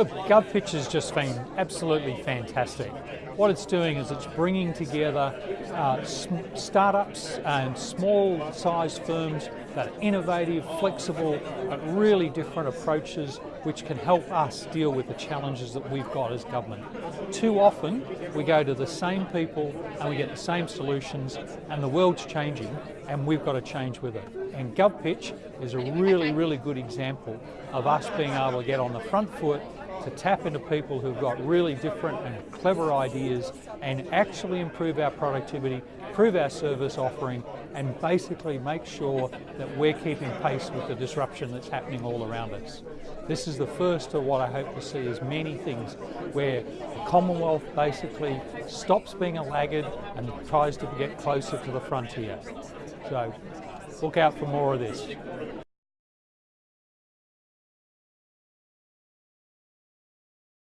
Look, GovPitch has just been absolutely fantastic. What it's doing is it's bringing together uh, startups and small sized firms that are innovative, flexible, but really different approaches which can help us deal with the challenges that we've got as government. Too often we go to the same people and we get the same solutions and the world's changing and we've got to change with it. And GovPitch is a really, really good example of us being able to get on the front foot to tap into people who've got really different and clever ideas and actually improve our productivity, improve our service offering and basically make sure that we're keeping pace with the disruption that's happening all around us. This is the first of what I hope to see as many things where the Commonwealth basically stops being a laggard and tries to get closer to the frontier. So look out for more of this.